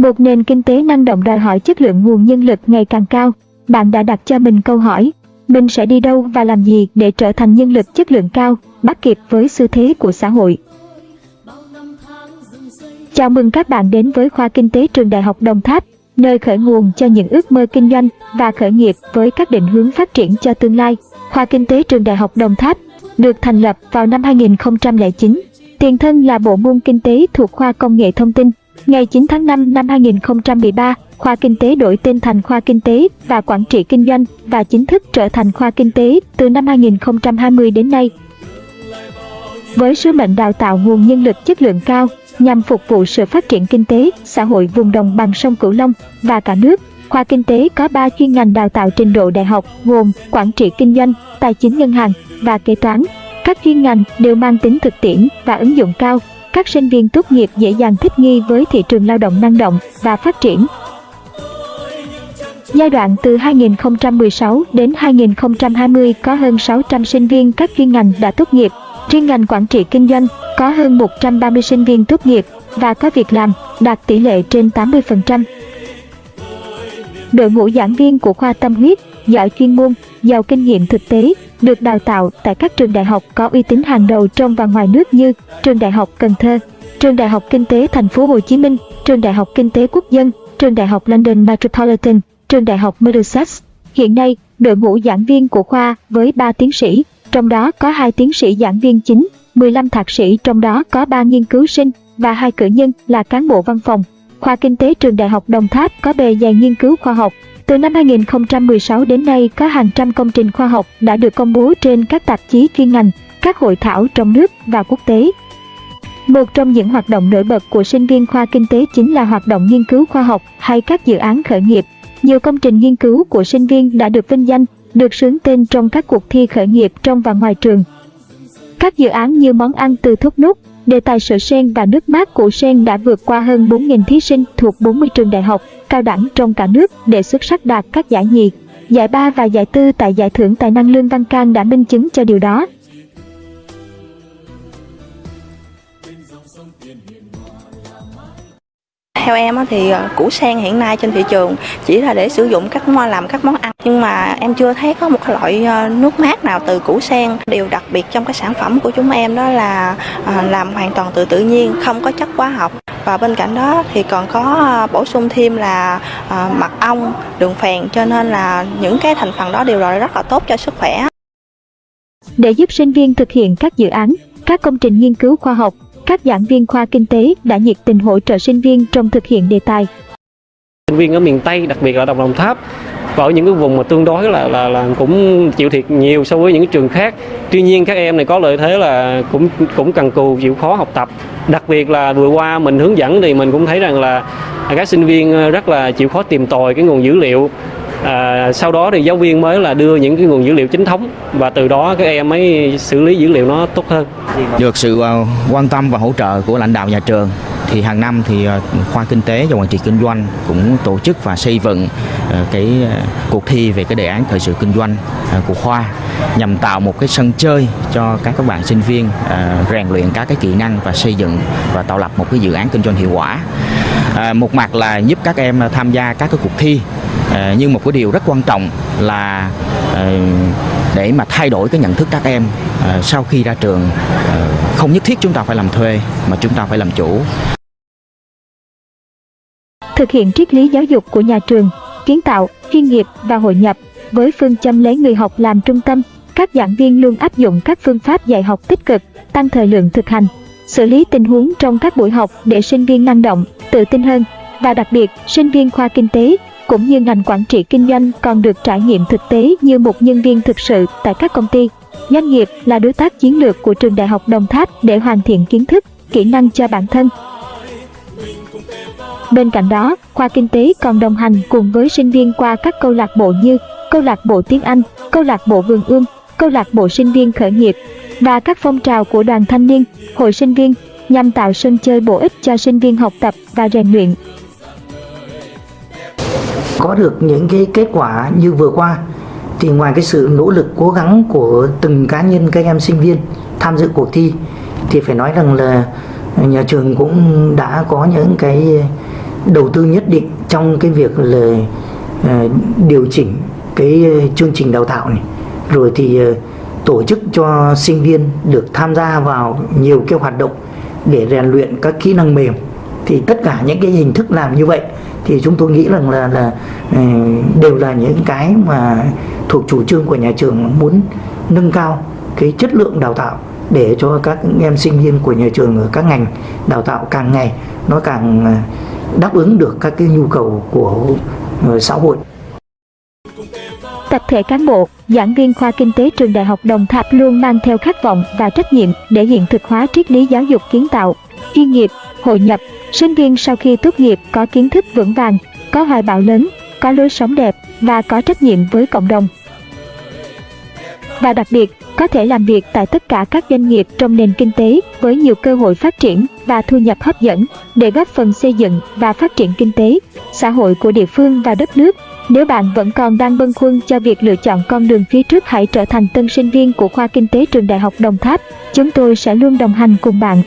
Một nền kinh tế năng động đòi hỏi chất lượng nguồn nhân lực ngày càng cao. Bạn đã đặt cho mình câu hỏi, mình sẽ đi đâu và làm gì để trở thành nhân lực chất lượng cao, bắt kịp với xu thế của xã hội. Chào mừng các bạn đến với khoa kinh tế trường Đại học Đồng Tháp, nơi khởi nguồn cho những ước mơ kinh doanh và khởi nghiệp với các định hướng phát triển cho tương lai. Khoa kinh tế trường Đại học Đồng Tháp được thành lập vào năm 2009. Tiền thân là bộ môn kinh tế thuộc khoa công nghệ thông tin. Ngày 9 tháng 5 năm 2013, khoa kinh tế đổi tên thành khoa kinh tế và quản trị kinh doanh và chính thức trở thành khoa kinh tế từ năm 2020 đến nay. Với sứ mệnh đào tạo nguồn nhân lực chất lượng cao nhằm phục vụ sự phát triển kinh tế, xã hội vùng đồng bằng sông Cửu Long và cả nước, khoa kinh tế có 3 chuyên ngành đào tạo trình độ đại học gồm quản trị kinh doanh, tài chính ngân hàng và kế toán. Các chuyên ngành đều mang tính thực tiễn và ứng dụng cao. Các sinh viên tốt nghiệp dễ dàng thích nghi với thị trường lao động năng động và phát triển. Giai đoạn từ 2016 đến 2020 có hơn 600 sinh viên các chuyên ngành đã tốt nghiệp. Riêng ngành quản trị kinh doanh có hơn 130 sinh viên tốt nghiệp và có việc làm, đạt tỷ lệ trên 80%. Đội ngũ giảng viên của khoa tâm huyết, giỏi chuyên môn, giàu kinh nghiệm thực tế, được đào tạo tại các trường đại học có uy tín hàng đầu trong và ngoài nước như Trường Đại học Cần Thơ, Trường Đại học Kinh tế Thành phố Hồ Chí Minh, Trường Đại học Kinh tế Quốc dân, Trường Đại học London Metropolitan, Trường Đại học Middlesex. Hiện nay, đội ngũ giảng viên của khoa với 3 tiến sĩ, trong đó có 2 tiến sĩ giảng viên chính, 15 thạc sĩ trong đó có 3 nghiên cứu sinh và hai cử nhân là cán bộ văn phòng. Khoa Kinh tế Trường Đại học Đồng Tháp có bề dày nghiên cứu khoa học. Từ năm 2016 đến nay có hàng trăm công trình khoa học đã được công bố trên các tạp chí chuyên ngành, các hội thảo trong nước và quốc tế. Một trong những hoạt động nổi bật của sinh viên khoa kinh tế chính là hoạt động nghiên cứu khoa học hay các dự án khởi nghiệp. Nhiều công trình nghiên cứu của sinh viên đã được vinh danh, được sướng tên trong các cuộc thi khởi nghiệp trong và ngoài trường. Các dự án như món ăn từ thốt nút, đề tài sữa sen và nước mát của sen đã vượt qua hơn 4.000 thí sinh thuộc 40 trường đại học, cao đẳng trong cả nước để xuất sắc đạt các giải nhì, giải ba và giải tư tại giải thưởng tài năng Lương Văn Can đã minh chứng cho điều đó. Theo em thì ờ, củ sen hiện nay trên thị trường chỉ là để sử dụng các làm các món ăn nhưng mà em chưa thấy có một loại ờ, nước mát nào từ củ sen. Điều đặc biệt trong cái sản phẩm của chúng em đó là ờ, làm hoàn toàn từ tự nhiên, không có chất hóa học và bên cạnh đó thì còn có bổ sung thêm là mật ong, đường phèn cho nên là những cái thành phần đó đều là rất là tốt cho sức khỏe. Để giúp sinh viên thực hiện các dự án, các công trình nghiên cứu khoa học các giảng viên khoa kinh tế đã nhiệt tình hỗ trợ sinh viên trong thực hiện đề tài. Sinh viên ở miền Tây, đặc biệt là Đồng Đồng Tháp, và ở những cái vùng mà tương đối là là là cũng chịu thiệt nhiều so với những trường khác. Tuy nhiên các em này có lợi thế là cũng cũng cần cù chịu khó học tập. Đặc biệt là vừa qua mình hướng dẫn thì mình cũng thấy rằng là các sinh viên rất là chịu khó tìm tòi cái nguồn dữ liệu à, sau đó thì giáo viên mới là đưa những cái nguồn dữ liệu chính thống và từ đó các em mới xử lý dữ liệu nó tốt hơn. Được sự à, quan tâm và hỗ trợ của lãnh đạo nhà trường thì hàng năm thì à, khoa kinh tế và quản trị kinh doanh cũng tổ chức và xây dựng à, cái cuộc thi về cái đề án thời sự kinh doanh của khoa nhằm tạo một cái sân chơi cho các các bạn sinh viên rèn luyện các cái kỹ năng và xây dựng và tạo lập một cái dự án kinh doanh hiệu quả. Một mặt là giúp các em tham gia các cái cuộc thi Ờ, nhưng một cái điều rất quan trọng là ờ, để mà thay đổi cái nhận thức các em ờ, sau khi ra trường không nhất thiết chúng ta phải làm thuê, mà chúng ta phải làm chủ. Thực hiện triết lý giáo dục của nhà trường, kiến tạo, chuyên nghiệp và hội nhập với phương châm lấy người học làm trung tâm, các giảng viên luôn áp dụng các phương pháp dạy học tích cực, tăng thời lượng thực hành, xử lý tình huống trong các buổi học để sinh viên năng động, tự tin hơn. Và đặc biệt, sinh viên khoa kinh tế cũng như ngành quản trị kinh doanh còn được trải nghiệm thực tế như một nhân viên thực sự tại các công ty. Doanh nghiệp là đối tác chiến lược của trường Đại học Đồng Tháp để hoàn thiện kiến thức, kỹ năng cho bản thân. Bên cạnh đó, khoa kinh tế còn đồng hành cùng với sinh viên qua các câu lạc bộ như câu lạc bộ tiếng Anh, câu lạc bộ vườn ươm, câu lạc bộ sinh viên khởi nghiệp và các phong trào của đoàn thanh niên, hội sinh viên nhằm tạo sân chơi bổ ích cho sinh viên học tập và rèn luyện có được những cái kết quả như vừa qua, thì ngoài cái sự nỗ lực, cố gắng của từng cá nhân, các em sinh viên tham dự cuộc thi, thì phải nói rằng là nhà trường cũng đã có những cái đầu tư nhất định trong cái việc là ờ, điều chỉnh cái chương trình đào tạo này. Rồi thì ờ, tổ chức cho sinh viên được tham gia vào nhiều cái hoạt động để rèn luyện các kỹ năng mềm. Thì tất cả những cái hình thức làm như vậy thì chúng tôi nghĩ rằng là là ừ, đều là những cái mà thuộc chủ trương của nhà trường muốn nâng cao cái chất lượng đào tạo để cho các em sinh viên của nhà trường ở các ngành đào tạo càng ngày nó càng à, đáp ứng được các cái nhu cầu của ờ, xã hội. Tập thể cán bộ, giảng viên khoa kinh tế trường Đại học Đồng Tháp luôn mang theo khát vọng và trách nhiệm để hiện thực hóa triết lý giáo dục kiến tạo, chuyên nghiệp, hội nhập. Sinh viên sau khi tốt nghiệp có kiến thức vững vàng, có hoài bão lớn, có lối sống đẹp và có trách nhiệm với cộng đồng. Và đặc biệt, có thể làm việc tại tất cả các doanh nghiệp trong nền kinh tế với nhiều cơ hội phát triển và thu nhập hấp dẫn để góp phần xây dựng và phát triển kinh tế, xã hội của địa phương và đất nước. Nếu bạn vẫn còn đang bâng khuâng cho việc lựa chọn con đường phía trước hãy trở thành tân sinh viên của khoa kinh tế trường Đại học Đồng Tháp. Chúng tôi sẽ luôn đồng hành cùng bạn